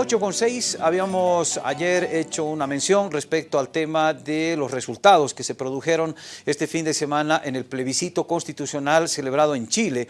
8 con 6, habíamos ayer hecho una mención respecto al tema de los resultados que se produjeron este fin de semana en el plebiscito constitucional celebrado en Chile.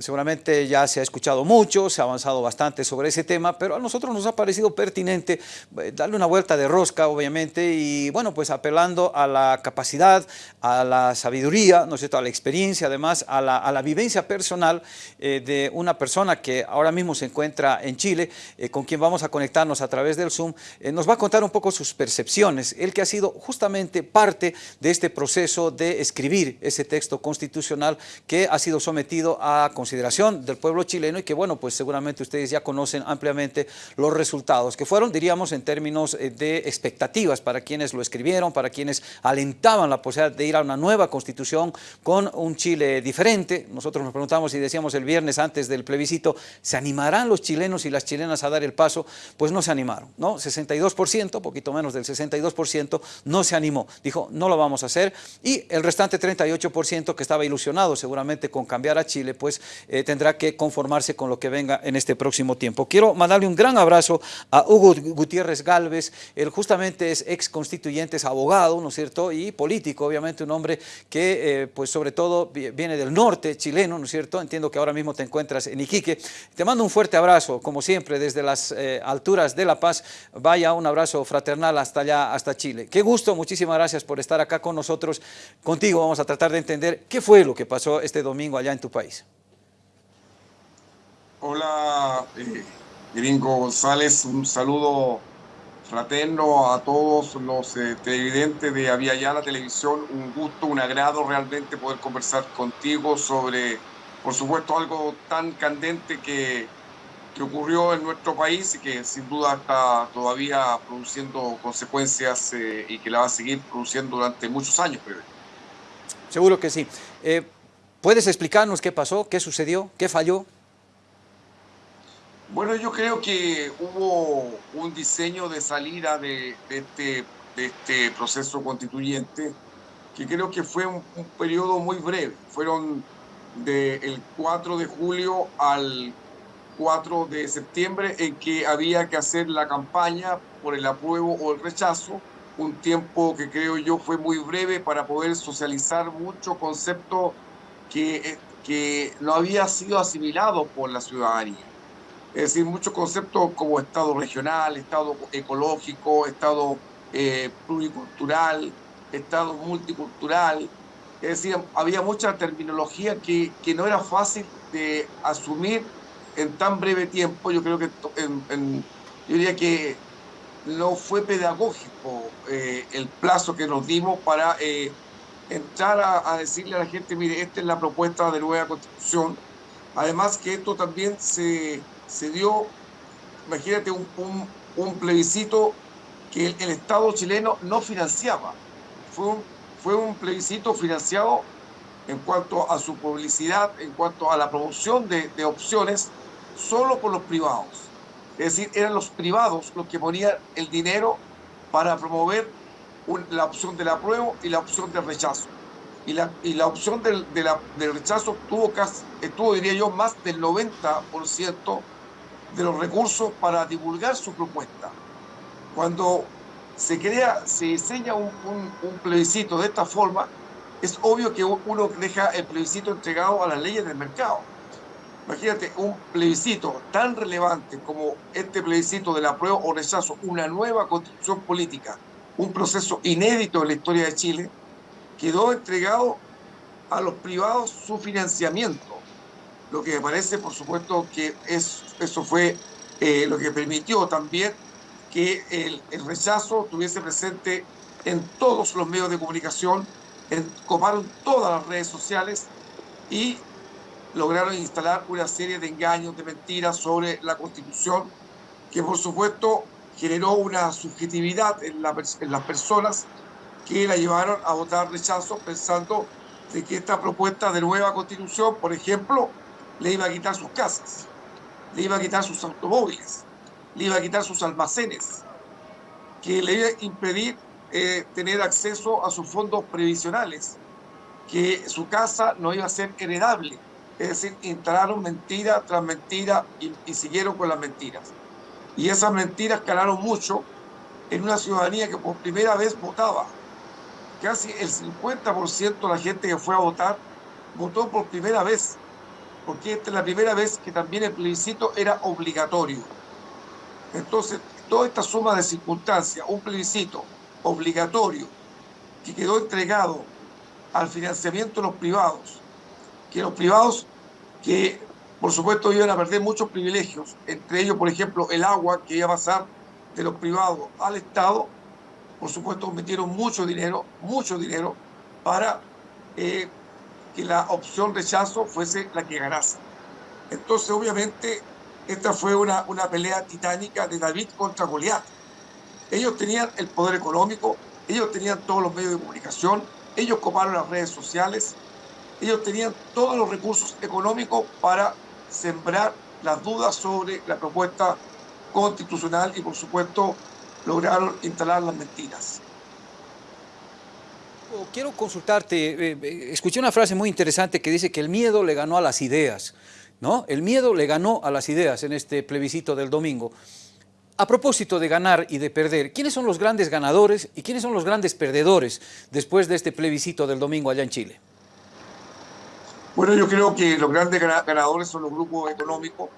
Seguramente ya se ha escuchado mucho, se ha avanzado bastante sobre ese tema, pero a nosotros nos ha parecido pertinente eh, darle una vuelta de rosca, obviamente, y bueno, pues apelando a la capacidad, a la sabiduría, ¿no es cierto?, a la experiencia, además, a la, a la vivencia personal eh, de una persona que ahora mismo se encuentra en Chile, eh, con quien vamos a conectarnos a través del Zoom, nos va a contar un poco sus percepciones, él que ha sido justamente parte de este proceso de escribir ese texto constitucional que ha sido sometido a consideración del pueblo chileno y que, bueno, pues seguramente ustedes ya conocen ampliamente los resultados, que fueron, diríamos, en términos eh, de expectativas para quienes lo escribieron, para quienes alentaban la posibilidad de ir a una nueva constitución con un Chile diferente. Nosotros nos preguntamos y decíamos el viernes antes del plebiscito, ¿se animarán los chilenos y las chilenas a dar el paso? Pues no se animaron, ¿no? 62%, poquito menos del 62%, no se animó. Dijo, no lo vamos a hacer. Y el restante 38% que estaba ilusionado seguramente con cambiar a Chile, pues eh, tendrá que conformarse con lo que venga en este próximo tiempo. Quiero mandarle un gran abrazo a Hugo Gutiérrez Galvez, él justamente es ex constituyente, es abogado, ¿no es cierto?, y político, obviamente un hombre que, eh, pues sobre todo, viene del norte chileno, ¿no es cierto?, entiendo que ahora mismo te encuentras en Iquique. Te mando un fuerte abrazo, como siempre, desde las eh, alturas de La Paz, vaya un abrazo fraternal hasta allá, hasta Chile. Qué gusto, muchísimas gracias por estar acá con nosotros. Contigo vamos a tratar de entender qué fue lo que pasó este domingo allá en tu país. Hola, eh, Gringo González, un saludo fraterno a todos los eh, televidentes de Avia la Televisión. Un gusto, un agrado realmente poder conversar contigo sobre, por supuesto, algo tan candente que, que ocurrió en nuestro país y que sin duda está todavía produciendo consecuencias eh, y que la va a seguir produciendo durante muchos años. Seguro que sí. ¿Puedes explicarnos qué pasó, qué sucedió, qué falló? Bueno, yo creo que hubo un diseño de salida de, este, de este proceso constituyente que creo que fue un, periodo muy breve. Fueron del 4 de julio al 4 de septiembre en que había que hacer la campaña por el apruebo o el rechazo, un tiempo que creo yo fue muy breve para poder socializar mucho concepto que, que no había sido asimilado por la ciudadanía. Es decir, muchos conceptos como Estado regional, Estado ecológico, Estado eh, pluricultural, Estado multicultural. Es decir, había mucha terminología que, que, no era fácil de asumir en tan breve tiempo. Yo creo que yo diría que no fue pedagógico eh, el plazo que nos dimos para eh, entrar a, decirle a la gente, mire, esta es la propuesta de nueva constitución. Además que esto también se se dio, imagínate, un, un, plebiscito que el, Estado chileno no financiaba. Fue un, fue un plebiscito financiado en cuanto a su publicidad, en cuanto a la promoción de, opciones, solo por los privados. Es decir, eran los privados los que ponían el dinero para promover la opción del apruebo y la opción del rechazo. Y la, y la opción del, de del rechazo tuvo, casi, tuvo, diría yo, más del 90% de los recursos para divulgar su propuesta. Cuando se crea, se diseña un, plebiscito de esta forma, es obvio que uno deja el plebiscito entregado a las leyes del mercado. Imagínate un plebiscito tan relevante como este plebiscito de la prueba o rechazo, una nueva constitución política, un proceso inédito en la historia de Chile, quedó entregado a los privados su financiamiento lo que me parece, por supuesto, que es, eso fue eh, lo que permitió también que el, rechazo estuviese presente en todos los medios de comunicación, en, coparon todas las redes sociales y lograron instalar una serie de engaños, de mentiras sobre la Constitución, que por supuesto generó una subjetividad en, en las personas que la llevaron a votar rechazo pensando de que esta propuesta de nueva Constitución, por ejemplo, le iba a quitar sus casas, le iba a quitar sus automóviles, le iba a quitar sus almacenes, que le iba a impedir eh, tener acceso a sus fondos previsionales, que su casa no iba a ser heredable. Es decir, instalaron mentira tras mentira y, y siguieron con las mentiras. Y esas mentiras calaron mucho en una ciudadanía que por primera vez votaba. Casi el 50% de la gente que fue a votar votó por primera vez, porque esta es la primera vez que también el plebiscito era obligatorio. Entonces, toda esta suma de circunstancias, un plebiscito obligatorio que quedó entregado al financiamiento de los privados, que los privados que por supuesto iban a perder muchos privilegios, entre ellos, por ejemplo, el agua que iba a pasar de los privados al Estado, por supuesto metieron mucho dinero, mucho dinero, para eh, que la opción rechazo fuese la que ganase. Entonces, obviamente, esta fue una, una pelea titánica de David contra Goliat. Ellos tenían el poder económico, ellos tenían todos los medios de comunicación, ellos coparon las redes sociales, ellos tenían todos los recursos económicos para sembrar las dudas sobre la propuesta constitucional y por supuesto lograron instalar las mentiras. Quiero consultarte, eh, eh, escuché una frase muy interesante que dice que el miedo le ganó a las ideas, ¿no? El miedo le ganó a las ideas en este plebiscito del domingo. A propósito de ganar y de perder, ¿quiénes son los grandes ganadores y quiénes son los grandes perdedores después de este plebiscito del domingo allá en Chile? Bueno, yo creo que los grandes ganadores son los grupos económicos,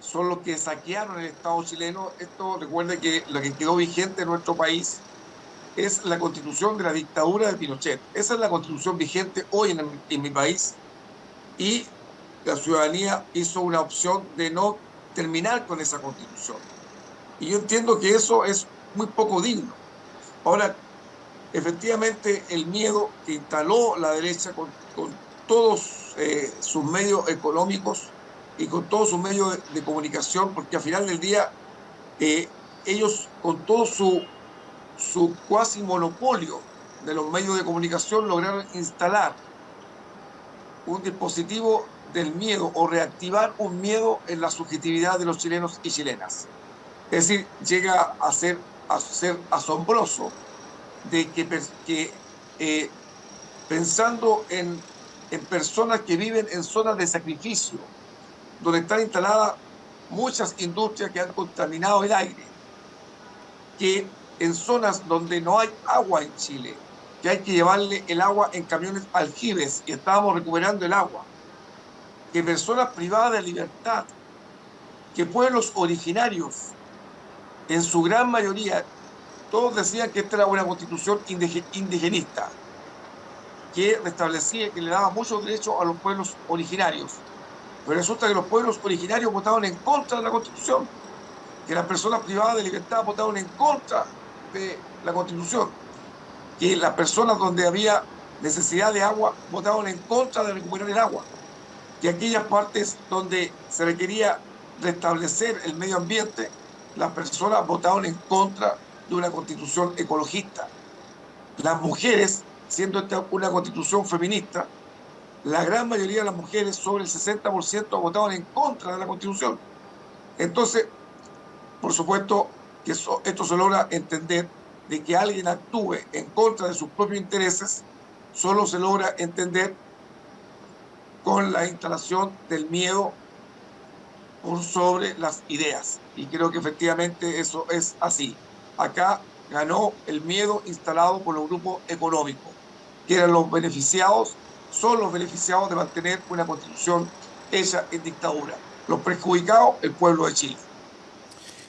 son los que saquearon el Estado chileno. Esto recuerde que lo que quedó vigente en nuestro país es la constitución de la dictadura de Pinochet. Esa es la constitución vigente hoy en, mi país y la ciudadanía hizo una opción de no terminar con esa constitución. Y yo entiendo que eso es muy poco digno. Ahora, efectivamente, el miedo que instaló la derecha con, con todos eh, sus medios económicos y con todos sus medios de, comunicación, porque al final del día eh, ellos con todo su, su cuasi monopolio de los medios de comunicación lograron instalar un dispositivo del miedo o reactivar un miedo en la subjetividad de los chilenos y chilenas. Es decir, llega a ser, a ser asombroso de que, eh, pensando en en personas que viven en zonas de sacrificio, donde están instaladas muchas industrias que han contaminado el aire, que en zonas donde no hay agua en Chile, que hay que llevarle el agua en camiones aljibes y estábamos recuperando el agua, que personas privadas de libertad, que pueblos originarios, en su gran mayoría, todos decían que esta era una constitución indigenista, que restablecía, que le daba muchos derechos a los pueblos originarios. Pero resulta que los pueblos originarios votaron en contra de la Constitución, que las personas privadas de libertad votaron en contra de la Constitución, que las personas donde había necesidad de agua votaron en contra de recuperar el agua, que aquellas partes donde se requería restablecer el medio ambiente, las personas votaron en contra de una constitución ecologista. Las mujeres siendo esta una constitución feminista, la gran mayoría de las mujeres, sobre el 60%, votaban en contra de la constitución. Entonces, por supuesto que esto se logra entender de que alguien actúe en contra de sus propios intereses, solo se logra entender con la instalación del miedo sobre las ideas. Y creo que efectivamente eso es así. Acá ganó el miedo instalado por los grupos económicos que eran los beneficiados, son los beneficiados de mantener una constitución hecha en dictadura. Los perjudicados, el pueblo de Chile.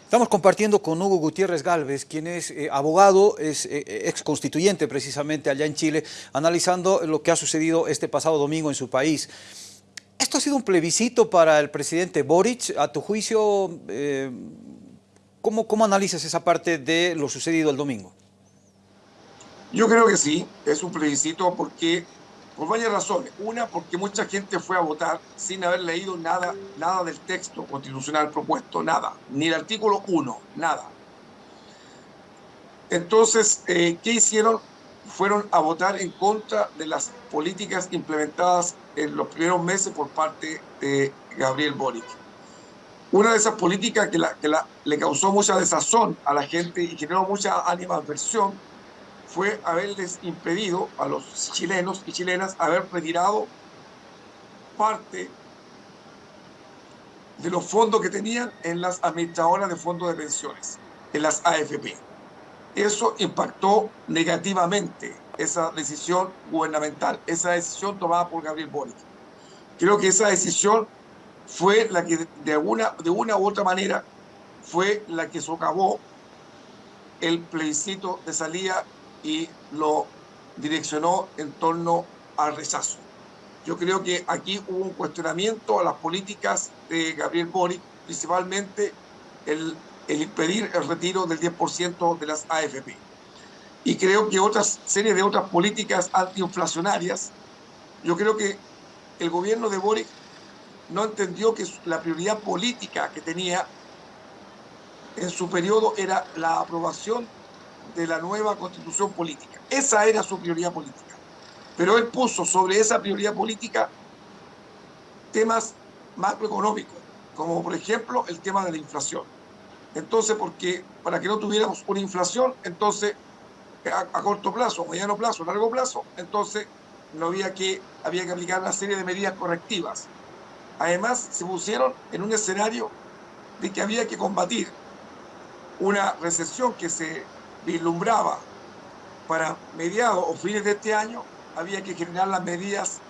Estamos compartiendo con Hugo Gutiérrez Galvez, quien es eh, abogado, es eh, ex constituyente precisamente allá en Chile, analizando lo que ha sucedido este pasado domingo en su país. ¿Esto ha sido un plebiscito para el presidente Boric? A tu juicio, eh, ¿cómo, ¿cómo analizas esa parte de lo sucedido el domingo? Yo creo que sí, es un plebiscito porque, por varias razones. Una, porque mucha gente fue a votar sin haber leído nada, nada del texto constitucional propuesto, nada, ni el artículo 1, nada. Entonces, eh, ¿qué hicieron? Fueron a votar en contra de las políticas implementadas en los primeros meses por parte de Gabriel Boric. Una de esas políticas que, la, que la, le causó mucha desazón a la gente y generó mucha animadversión fue haberles impedido a los chilenos y chilenas haber retirado parte de los fondos que tenían en las administradoras de fondos de pensiones, en las AFP. Eso impactó negativamente esa decisión gubernamental, esa decisión tomada por Gabriel Boric. Creo que esa decisión fue la que de una, de una u otra manera fue la que socavó el plebiscito de salida y lo direccionó en torno al rechazo. Yo creo que aquí hubo un cuestionamiento a las políticas de Gabriel Boric, principalmente el, el impedir el retiro del 10% de las AFP. Y creo que otras series de otras políticas antiinflacionarias, yo creo que el gobierno de Boric no entendió que la prioridad política que tenía en su periodo era la aprobación de la nueva constitución política. Esa era su prioridad política. Pero él puso sobre esa prioridad política temas macroeconómicos, como por ejemplo el tema de la inflación. Entonces, porque para que no tuviéramos una inflación, entonces a, corto plazo, mediano plazo, largo plazo, entonces no había que, había que aplicar una serie de medidas correctivas. Además, se pusieron en un escenario de que había que combatir una recesión que se vislumbraba para mediados o fines de este año, había que generar las medidas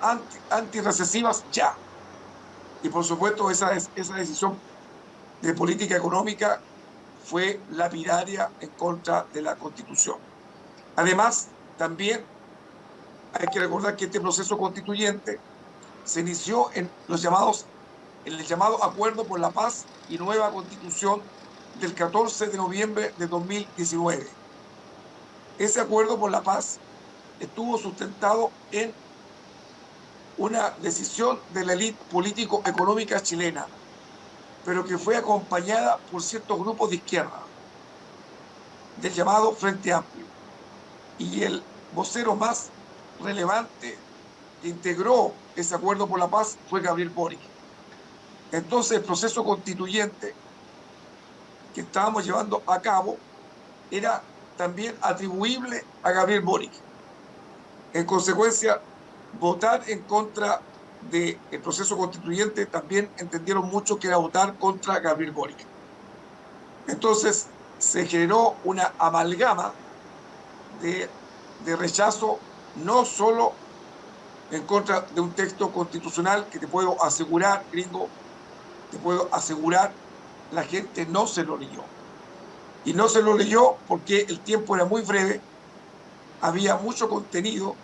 anti, antirrecesivas ya. Y por supuesto esa, esa decisión de política económica fue lapidaria en contra de la Constitución. Además, también hay que recordar que este proceso constituyente se inició en los llamados el llamado Acuerdo por la Paz y Nueva Constitución del 14 de noviembre de 2019. Ese acuerdo por la paz estuvo sustentado en una decisión de la élite político-económica chilena, pero que fue acompañada por ciertos grupos de izquierda, del llamado Frente Amplio. Y el vocero más relevante que integró ese acuerdo por la paz fue Gabriel Boric. Entonces el proceso constituyente que estábamos llevando a cabo era también atribuible a Gabriel Boric. En consecuencia, votar en contra del proceso constituyente también entendieron mucho que era votar contra Gabriel Boric. Entonces se generó una amalgama de, de rechazo no solo en contra de un texto constitucional que te puedo asegurar, gringo, te puedo asegurar la gente no se lo leyó. Y no se lo leyó porque el tiempo era muy breve, había mucho contenido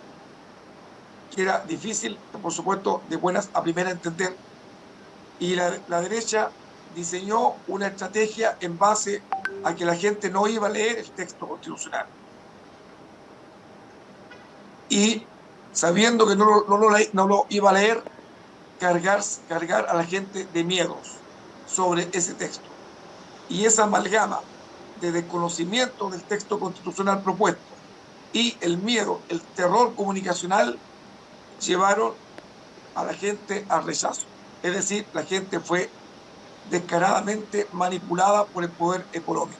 que era difícil, por supuesto, de buenas a primera entender. Y la, derecha diseñó una estrategia en base a que la gente no iba a leer el texto constitucional. Y sabiendo que no, lo, iba a leer, cargar a la gente de miedos sobre ese texto. Y esa amalgama de desconocimiento del texto constitucional propuesto y el miedo, el terror comunicacional llevaron a la gente al rechazo. Es decir, la gente fue descaradamente manipulada por el poder económico.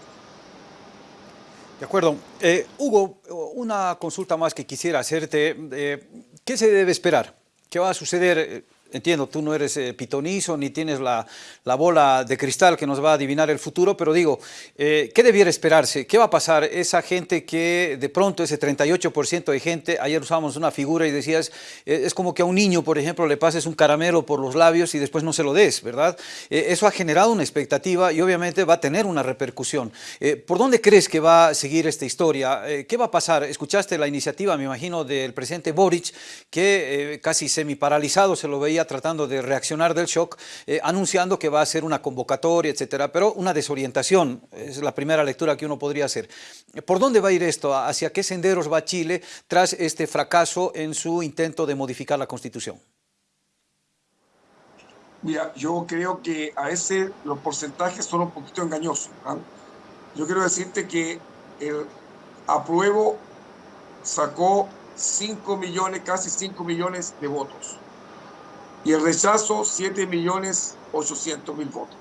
De acuerdo. Eh, Hugo, una consulta más que quisiera hacerte. Eh, ¿Qué se debe esperar? ¿Qué va a suceder entiendo, tú no eres eh, pitonizo ni tienes la, la, bola de cristal que nos va a adivinar el futuro, pero digo, eh, ¿qué debiera esperarse? ¿Qué va a pasar? Esa gente que de pronto, ese 38% de gente, ayer usábamos una figura y decías, eh, es como que a un niño, por ejemplo, le pases un caramelo por los labios y después no se lo des, ¿verdad? eso ha generado una expectativa y obviamente va a tener una repercusión. ¿Por dónde crees que va a seguir esta historia? ¿Qué va a pasar? Escuchaste la iniciativa, me imagino, del presidente Boric, que casi semi paralizado se lo veía tratando de reaccionar del shock, eh, anunciando que va a ser una convocatoria, etcétera, pero una desorientación, es la primera lectura que uno podría hacer. ¿Por dónde va a ir esto? ¿Hacia qué senderos va Chile tras este fracaso en su intento de modificar la Constitución? Mira, yo creo que a veces los porcentajes son un poquito engañosos. ¿ah? Yo quiero decirte que el apruebo sacó 5 millones, casi 5 millones de votos y el rechazo 7 millones 800 mil votos.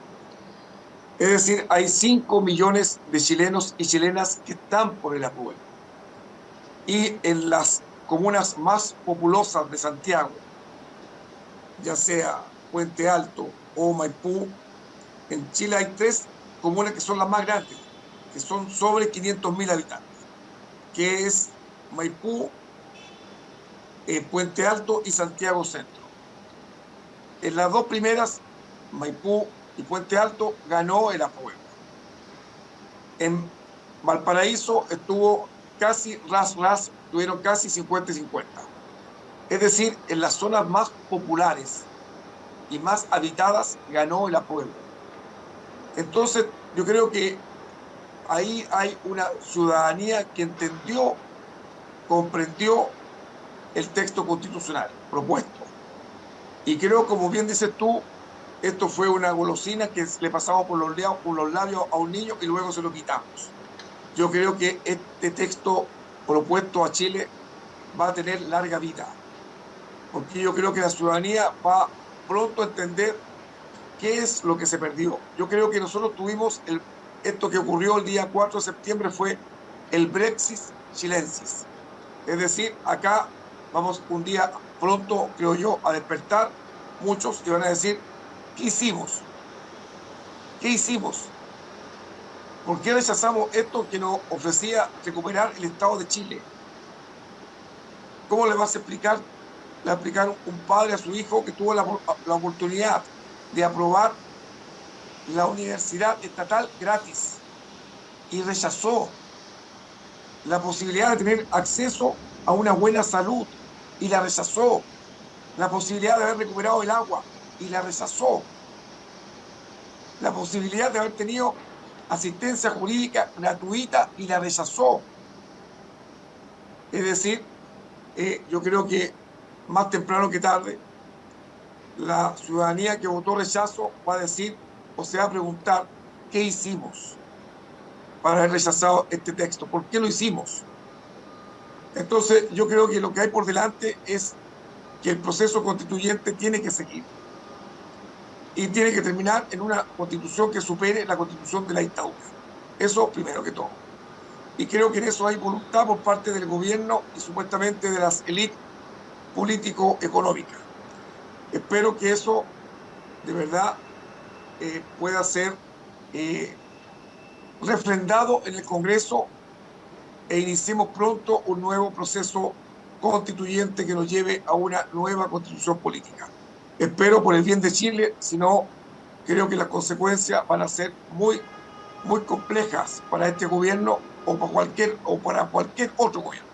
Es decir, hay 5 millones de chilenos y chilenas que están por el apruebo. Y en las comunas más populosas de Santiago, ya sea Puente Alto, o Maipú, en Chile hay tres comunas que son las más grandes, que son sobre 500.000 habitantes, que es Maipú, eh, Puente Alto y Santiago Centro. En las dos primeras, Maipú y Puente Alto, ganó el apruebo. En Valparaíso estuvo casi ras ras, tuvieron casi 50 y 50. Es decir, en las zonas más populares y más habitadas ganó el apruebo. Entonces, yo creo que ahí hay una ciudadanía que entendió, comprendió el texto constitucional propuesto. Y creo, como bien dices tú, esto fue una golosina que le pasamos por los, por los labios a un niño y luego se lo quitamos. Yo creo que este texto propuesto a Chile va a tener larga vida, porque yo creo que la ciudadanía va pronto a entender qué es lo que se perdió. Yo creo que nosotros tuvimos el, esto que ocurrió el día 4 de septiembre fue el Brexit chilensis. Es decir, acá vamos un día pronto, creo yo, a despertar muchos y van a decir, ¿qué hicimos? ¿Qué hicimos? ¿Por qué rechazamos esto que nos ofrecía recuperar el Estado de Chile? ¿Cómo le vas a explicar, le va a explicar un padre a su hijo que tuvo la oportunidad de aprobar la universidad estatal gratis y rechazó la posibilidad de tener acceso a una buena salud y la rechazó, la posibilidad de haber recuperado el agua y la rechazó, la posibilidad de haber tenido asistencia jurídica gratuita y la rechazó. Es decir, eh, yo creo que más temprano que tarde, la ciudadanía que votó rechazo va a decir o se va a preguntar qué hicimos para haber rechazado este texto, por qué lo hicimos. Entonces yo creo que lo que hay por delante es que el proceso constituyente tiene que seguir y tiene que terminar en una constitución que supere la constitución de la dictadura. Eso primero que todo. Y creo que en eso hay voluntad por parte del gobierno y supuestamente de las élites político-económicas. Espero que eso de verdad eh, pueda ser eh, refrendado en el Congreso e iniciemos pronto un nuevo proceso constituyente que nos lleve a una nueva constitución política espero por el bien de Chile, si no, creo que las consecuencias van a ser muy, muy complejas para este gobierno o para cualquier, o para cualquier otro gobierno.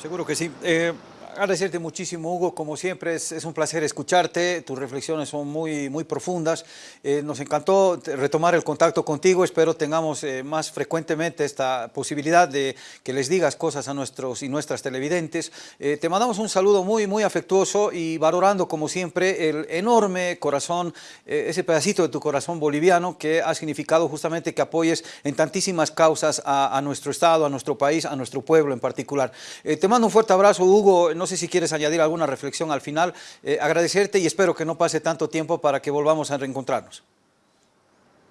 Seguro que sí. Eh, agradecerte muchísimo, Hugo. Como siempre, es, un placer escucharte. Tus reflexiones son muy, muy profundas. Eh, nos encantó retomar el contacto contigo. Espero tengamos eh, más frecuentemente esta posibilidad de que les digas cosas a nuestros y nuestras televidentes. Eh, te mandamos un saludo muy, muy afectuoso y valorando, como siempre, el enorme corazón, ese pedacito de tu corazón boliviano que ha significado justamente que apoyes en tantísimas causas a, a nuestro Estado, a nuestro país, a nuestro pueblo en particular. Te mando un fuerte abrazo, Hugo no sé si quieres añadir alguna reflexión al final, eh, agradecerte y espero que no pase tanto tiempo para que volvamos a reencontrarnos.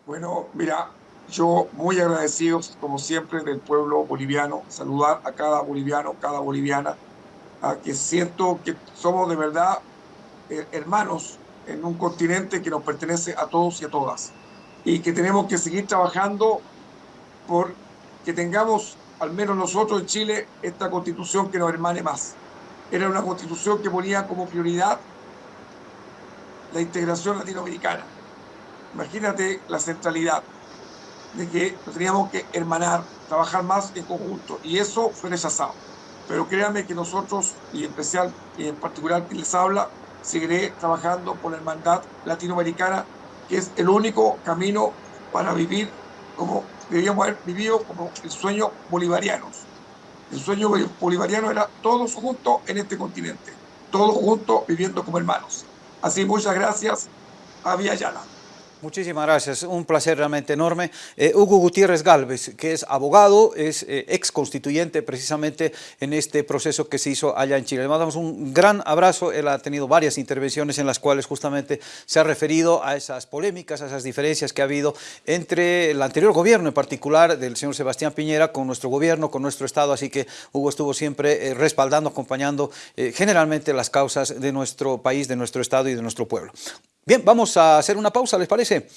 Bueno, mira, yo muy agradecido, como siempre, del pueblo boliviano, saludar a cada boliviano, cada boliviana, a que siento que somos de verdad eh, hermanos en un continente que nos pertenece a todos y a todas, y que tenemos que seguir trabajando por que tengamos, al menos nosotros en Chile, esta constitución que nos hermane más era una constitución que ponía como prioridad la integración latinoamericana. Imagínate la centralidad de que teníamos que hermanar, trabajar más en conjunto, y eso fue rechazado. Pero créanme que nosotros, y en especial y en particular quien les habla, seguiré trabajando por la hermandad latinoamericana, que es el único camino para vivir como debíamos haber vivido como el sueño bolivariano. El sueño bolivariano era todos juntos en este continente, todos juntos viviendo como hermanos. Así muchas gracias a Vía Yala. Muchísimas gracias, un placer realmente enorme. Eh, Hugo Gutiérrez Galvez, que es abogado, es eh, ex constituyente precisamente en este proceso que se hizo allá en Chile. Le mandamos un gran abrazo, él ha tenido varias intervenciones en las cuales justamente se ha referido a esas polémicas, a esas diferencias que ha habido entre el anterior gobierno en particular del señor Sebastián Piñera con nuestro gobierno, con nuestro Estado, así que Hugo estuvo siempre eh, respaldando, acompañando generalmente las causas de nuestro país, de nuestro Estado y de nuestro pueblo. Bien, vamos a hacer una pausa, ¿les parece?